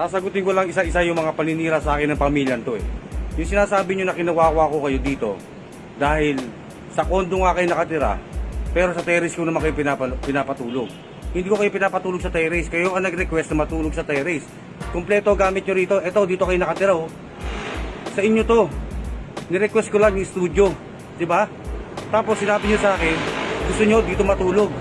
Sasagutin ko lang isa-isa yung mga paninira sa akin ng pamilyan to eh. Yung sinasabi nyo na kinawawa ko kayo dito dahil sa kondo nga kayo nakatira pero sa terrace ko naman kayo pinapa- pinapatulog. Hindi ko kayo pinapatulog sa terrace. Kayo ang nag-request na matulog sa terrace. Kumpleto gamit nyo rito. Eto, dito kayo nakatira oh. Sa inyo to. Ni-request ko lang yung studio. Di ba? Tapos sinabi nyo sa akin, gusto nyo dito matulog.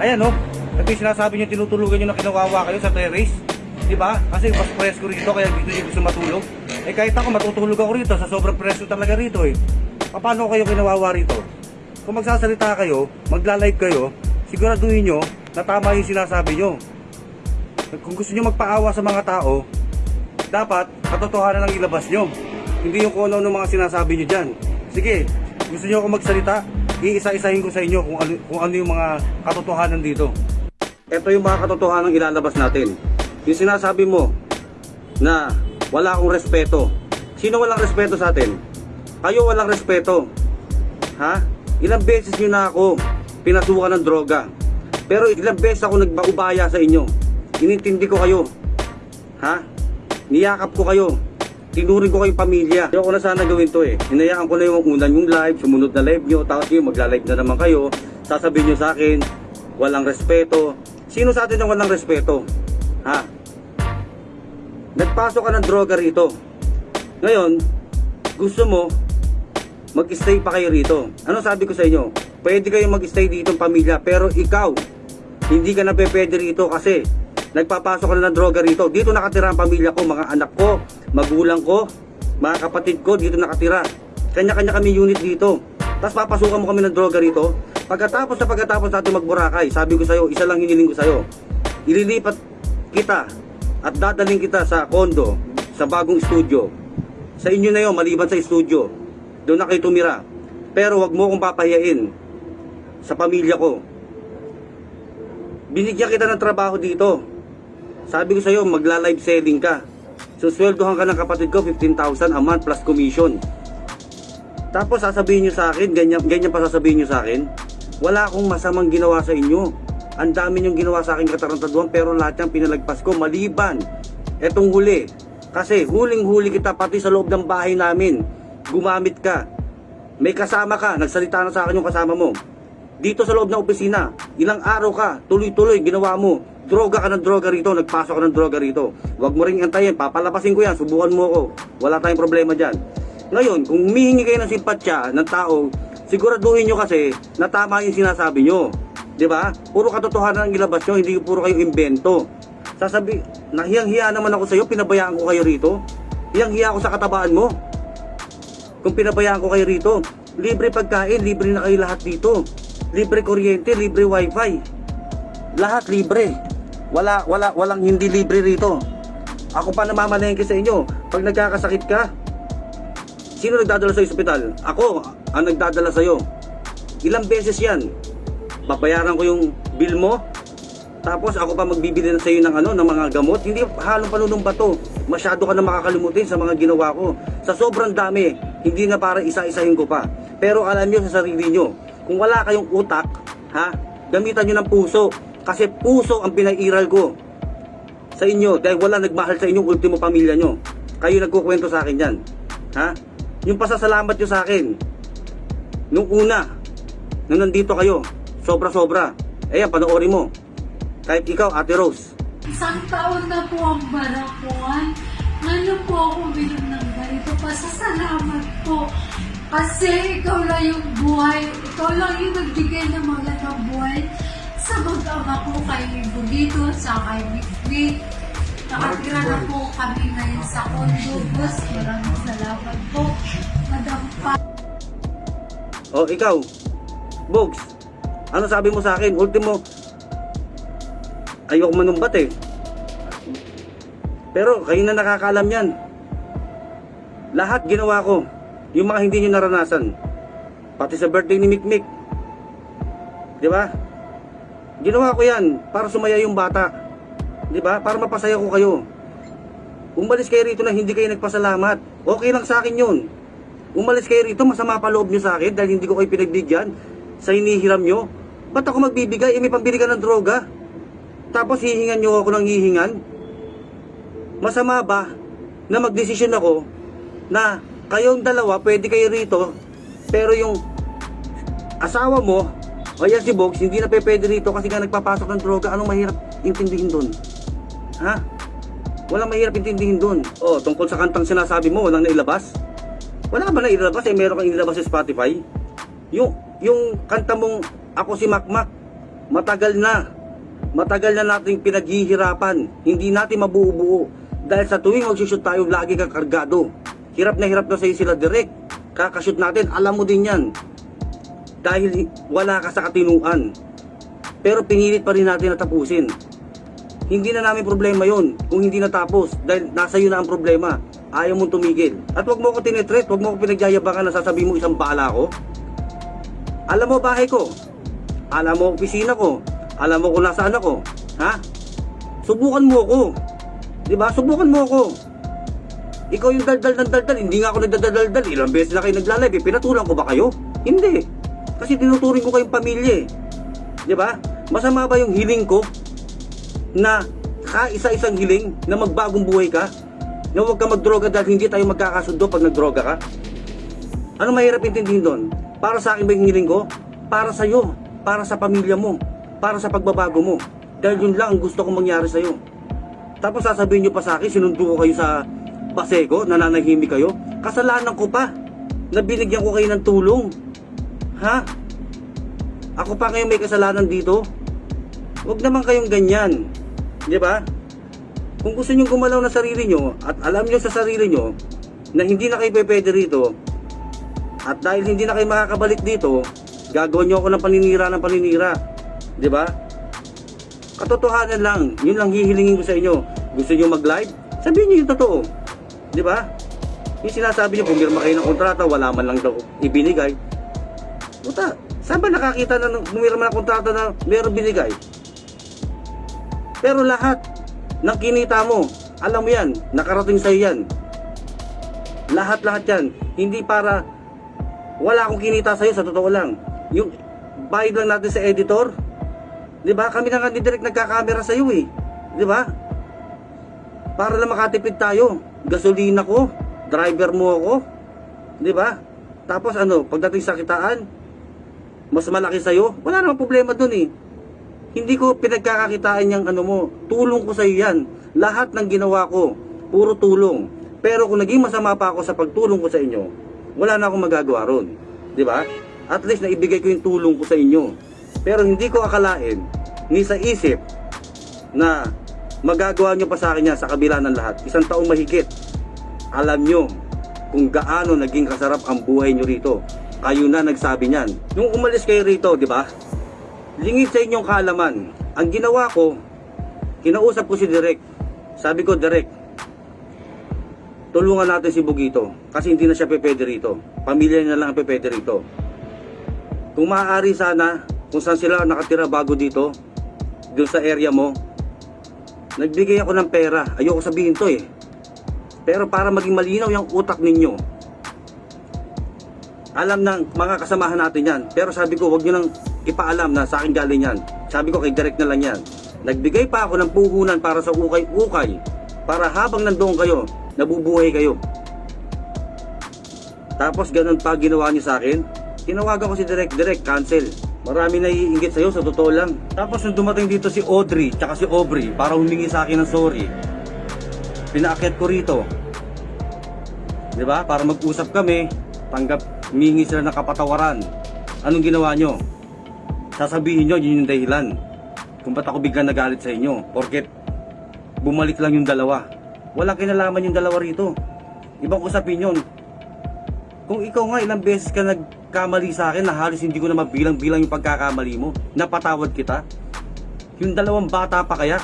Ayan oh. Ito yung sinasabi nyo, tinutulugan nyo na kinawawa kayo sa terrace. Di ba? Kasi mas presko rito kaya dito nyo gusto matulog. Eh kahit ako matutulog ako rito sa sobrang presko talaga rito eh. Paano kayo kinawawa rito? Kung magsasalita kayo, magla-live kayo, siguraduhin nyo na tama yung sinasabi nyo. Kung gusto nyo magpaawa sa mga tao, dapat katotohanan ang ilabas nyo. Hindi yung kung ano mga sinasabi nyo dyan. Sige, gusto nyo ako magsalita, iisa-isahin ko sa inyo kung ano, kung ano yung mga katotohanan dito. Ito yung mga katotohanan ilalabas natin. Yung sinasabi mo na wala akong respeto. Sino walang respeto sa atin? Kayo walang respeto. Ha? Ilang beses nyo na ako pinasukan ng droga. Pero ilang beses ako nagbaubaya sa inyo. Inintindi ko kayo. Ha? Niyakap ko kayo. Tinuring ko kayong pamilya. Ayoko na sana gawin to eh. Hinayaan ko na yung unan yung live, sumunod na live nyo, tapos yun, magla-live na naman kayo. Sasabihin nyo sa akin, walang respeto. Sino sa atin ang walang respeto? Ha? Nagpasok ka ng droga rito. Ngayon, gusto mo, mag-stay pa kayo rito. Ano sabi ko sa inyo? Pwede kayo mag-stay dito pamilya, pero ikaw, hindi ka na pwede rito kasi nagpapasok ka na ng droga rito. Dito nakatira ang pamilya ko, mga anak ko, magulang ko, mga kapatid ko, dito nakatira. Kanya-kanya kami unit dito. Tapos papasukan mo kami ng droga rito. Pagkatapos na pagkatapos natin magburakay, sabi ko sa'yo, isa lang hiniling ko sa'yo. Ililipat kita at dadaling kita sa kondo, sa bagong studio. Sa inyo na yon maliban sa studio. Doon na kayo tumira. Pero wag mo akong papahiyain sa pamilya ko. Binigyan kita ng trabaho dito. Sabi ko sa'yo, magla-live selling ka. Susweldohan ka ng kapatid ko, 15,000 a month plus commission. Tapos sasabihin nyo sa akin, ganyan, ganyan pa sasabihin nyo sa akin, wala akong masamang ginawa sa inyo. Ang dami nyong ginawa sa akin katarantaduhan pero lahat yan pinalagpas ko maliban. Etong huli. Kasi huling-huli kita pati sa loob ng bahay namin. Gumamit ka. May kasama ka, nagsalita na sa akin yung kasama mo. Dito sa loob ng opisina, ilang araw ka, tuloy-tuloy ginawa mo. Droga ka ng droga rito, nagpasok ka ng droga rito. Huwag mo ring antayin, papalapasin ko yan, subukan mo ako. Wala tayong problema dyan. Ngayon, kung humihingi kayo ng simpatya ng tao, siguraduhin nyo kasi na tama yung sinasabi nyo. 'Di ba? Puro katotohanan ang ilabas nyo, hindi puro kayo invento. Sasabi, nahiyang-hiya naman ako sa iyo, pinabayaan ko kayo rito. Hiyang-hiya ako sa katabaan mo. Kung pinabayaan ko kayo rito, libre pagkain, libre na kayo lahat dito. Libre kuryente, libre wifi. Lahat libre. Wala, wala, walang hindi libre rito. Ako pa namamalengke sa inyo. Pag nagkakasakit ka, sino nagdadala sa ospital? Ako ang nagdadala sa iyo. Ilang beses yan? Babayaran ko yung bill mo, tapos ako pa magbibili sa iyo ng ano, ng mga gamot. Hindi halong panunumba to. Masyado ka na makakalimutin sa mga ginawa ko. Sa sobrang dami, hindi na para isa-isahin ko pa. Pero alam niyo sa sarili niyo, kung wala kayong utak, ha, gamitan niyo ng puso. Kasi puso ang pinairal ko sa inyo dahil wala nagmahal sa inyong ultimo pamilya nyo. Kayo nagkukwento sa akin yan. Ha? Yung pasasalamat nyo sa akin. Nung una, nung nandito kayo, sobra-sobra. Ayan, panoorin mo. Kahit ikaw, Ate Rose. Isang taon na po ang barakuan. Ano po ako bilang ng ganito? Pasasalamat po. Kasi ikaw lang yung buhay. Ikaw lang yung nagbigay ng magandang buhay sa mag-ama ko kay Bugito, sa kay Mikmik. Nakatira na po kami ngayon sa condo. Boss, maraming salamat po. Madam Pa. O, ikaw, Bogs, ano sabi mo sa akin? Ultimo, ayoko manumbat eh. Pero kayo na nakakalam yan. Lahat ginawa ko. Yung mga hindi nyo naranasan. Pati sa birthday ni Mikmik. Di ba? Ginawa ko yan para sumaya yung bata. Di ba? Para mapasaya ko kayo. Umalis kayo rito na hindi kayo nagpasalamat. Okay lang sa akin yun. Umalis kayo rito, masama pa loob nyo sa akin dahil hindi ko kayo pinagbigyan sa hinihiram nyo. Ba't ako magbibigay? Eh, may pambili ka ng droga. Tapos hihingan nyo ako ng hihingan. Masama ba na magdesisyon ako na kayong dalawa pwede kayo rito pero yung asawa mo o yan si Bogs hindi na pwede rito kasi nga nagpapasok ng droga. Anong mahirap intindihin doon ha? Walang mahirap intindihin doon oh tungkol sa kantang sinasabi mo walang nailabas? Wala ba nailabas? Eh meron kang inilabas sa Spotify? Yung yung kanta mong ako si Makmak. Matagal na. Matagal na nating pinaghihirapan. Hindi natin mabuo-buo dahil sa tuwing magsushoot tayo lagi kang kargado. Hirap na hirap na sa'yo sila direct kakashoot natin. Alam mo din yan. Dahil wala ka sa katinuan. Pero pinilit pa rin natin na tapusin. Hindi na namin problema yon kung hindi natapos. Dahil nasa iyo na ang problema. Ayaw mong tumigil. At wag mo ko tinetreat wag mo ko pinagyayabangan na sasabihin mo isang bala ko alam mo bahay ko alam mo opisina ko. Alam mo kung nasaan ako. Ha? Subukan mo ako. Di ba? Subukan mo ako. Ikaw yung daldal ng daldal. Hindi nga ako nagdadaldal. Ilang beses na kayo naglalive eh. pinatulang ko ba kayo? Hindi. Kasi tinuturing ko kayong pamilya eh. Di ba? Masama ba yung hiling ko na kaisa-isang hiling na magbagong buhay ka? Na huwag ka magdroga dahil hindi tayo magkakasundo pag nagdroga ka? Ano mahirap intindihin doon? Para sa akin ba yung hiling ko? Para sa iyo, para sa pamilya mo, para sa pagbabago mo. Dahil yun lang ang gusto kong mangyari sa iyo. Tapos sasabihin nyo pa sa akin, sinundo ko kayo sa Pasego, nananahimik kayo. Kasalanan ko pa na binigyan ko kayo ng tulong. Ha? Ako pa ngayon may kasalanan dito? Huwag naman kayong ganyan. Di ba? Kung gusto nyo gumalaw na sarili nyo at alam nyo sa sarili nyo na hindi na kayo pwede rito, at dahil hindi na kayo makakabalik dito, gagawin nyo ako ng paninira ng paninira. Di ba? Katotohanan lang, yun lang hihilingin ko sa inyo. Gusto nyo mag-live? Sabihin nyo yung totoo. Di ba? Yung sinasabi nyo, pumirma kayo ng kontrata, wala man lang daw ibinigay. Puta, saan ba nakakita na pumirma ng kontrata na meron binigay? Pero lahat ng kinita mo, alam mo yan, nakarating sa'yo yan. Lahat-lahat yan. Hindi para wala akong kinita sa'yo sa totoo lang. Yung bayad lang natin sa editor, 'di ba? Kami na nga ni direct nagkakamera sa iyo eh. 'Di ba? Para lang makatipid tayo. Gasolina ko, driver mo ako, 'di ba? Tapos ano, pagdating sa kitaan, mas malaki sa iyo, wala namang problema doon eh. Hindi ko pinagkakakitaan yung ano mo, tulong ko sa iyo yan. Lahat ng ginawa ko, puro tulong. Pero kung naging masama pa ako sa pagtulong ko sa inyo, wala na akong magagawa ron. Di ba? At least naibigay ko yung tulong ko sa inyo. Pero hindi ko akalain, ni sa isip, na magagawa nyo pa sa akin yan sa kabila ng lahat. Isang taong mahigit. Alam nyo kung gaano naging kasarap ang buhay nyo rito. Kayo na nagsabi niyan. Nung umalis kayo rito, di ba? Lingid sa inyong kaalaman. Ang ginawa ko, kinausap ko si Direk. Sabi ko, Direk, tulungan natin si Bugito kasi hindi na siya pwede rito. Pamilya niya lang ang pwede rito. Kung maaari sana, kung saan sila nakatira bago dito, doon sa area mo, nagbigay ako ng pera. Ayoko sabihin to eh. Pero para maging malinaw yung utak ninyo, alam ng mga kasamahan natin yan. Pero sabi ko, wag nyo nang ipaalam na sa akin galing yan. Sabi ko, kay direct na lang yan. Nagbigay pa ako ng puhunan para sa ukay-ukay. Para habang nandoon kayo, nabubuhay kayo. Tapos ganun pa ginawa niyo sa akin. Tinawagan ko si Direct, Direct, cancel. Marami naiingit sa'yo, sa totoo lang. Tapos nung dumating dito si Audrey, tsaka si Aubrey, para humingi sa akin ng sorry. Pinaakyat ko rito. 'Di ba? Para mag-usap kami, tanggap, humingi sila ng kapatawaran. Anong ginawa nyo? Sasabihin nyo, yun yung dahilan. Kung ba't ako biglang nagalit sa inyo. Porket bumalik lang yung dalawa. Walang kinalaman yung dalawa rito. Ibang usapin yun. Kung ikaw nga ilang beses ka nagkamali sa akin na halos hindi ko na mabilang-bilang yung pagkakamali mo, napatawad kita. Yung dalawang bata pa kaya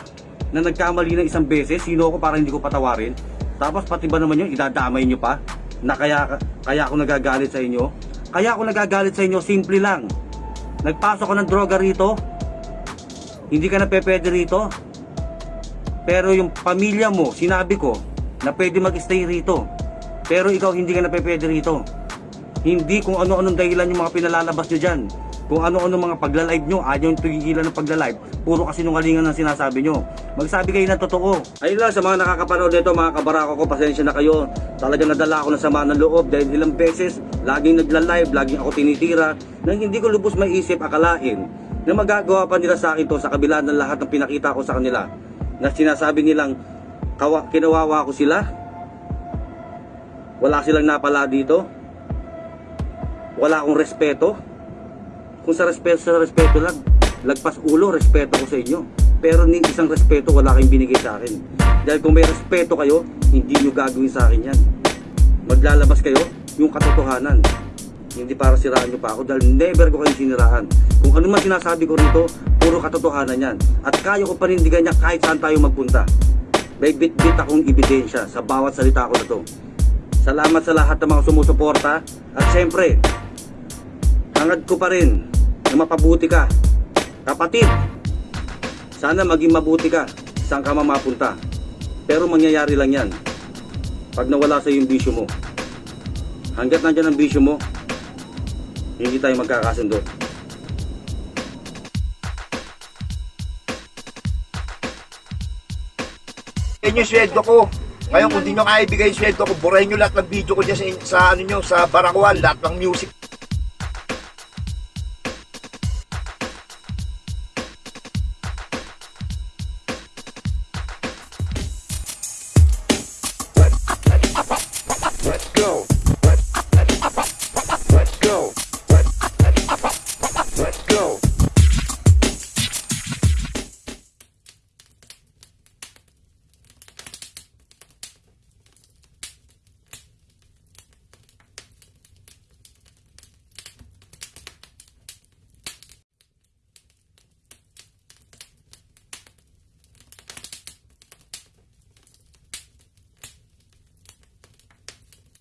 na nagkamali ng isang beses, sino ako para hindi ko patawarin? Tapos pati ba naman yun, idadamay nyo pa? Na kaya, kaya ako nagagalit sa inyo? Kaya ako nagagalit sa inyo, simple lang. Nagpasok ko ng droga rito, hindi ka na pwede rito. Pero yung pamilya mo, sinabi ko, na pwede mag-stay rito. Pero ikaw hindi ka na pwede rito. Hindi kung ano-anong dahilan yung mga pinalalabas nyo dyan. Kung ano-ano mga pagla-live nyo, ayaw yung tigilan ng pagla-live. Puro kasi nungalingan ang sinasabi nyo. Magsabi kayo na totoo. Ayun lang, sa mga nakakapanood nito, mga kabarako ko, pasensya na kayo. Talagang nadala ako ng sama ng loob dahil ilang beses, laging nagla-live, laging ako tinitira, nang hindi ko lubos maisip akalain na magagawa pa nila sa akin to sa kabila ng lahat ng pinakita ko sa kanila. Na sinasabi nilang, kinawawa ko sila, wala silang napala dito, wala akong respeto, kung sa respeto sa respeto lang, lagpas ulo, respeto ko sa inyo. Pero ni isang respeto wala kayong binigay sa akin. Dahil kung may respeto kayo, hindi nyo gagawin sa akin yan. Maglalabas kayo yung katotohanan. Hindi para siraan nyo pa ako dahil never ko kayong siniraan. Kung ano man sinasabi ko rito, puro katotohanan yan. At kaya ko panindigan niya kahit saan tayo magpunta. May bit-bit akong ebidensya sa bawat salita ko na to. Salamat sa lahat ng mga sumusuporta. At syempre, hangad ko pa rin na mapabuti ka. Kapatid, sana maging mabuti ka saan ka man mapunta. Pero mangyayari lang yan pag nawala sa yung bisyo mo. Hanggat nandyan ang bisyo mo, hindi tayo magkakasundo. Yan yung sweldo ko. Ngayon, kung di nyo kaya ibigay yung sweldo ko, burahin nyo lahat ng video ko dyan sa, sa ano nyo, sa Barakuan, lahat ng music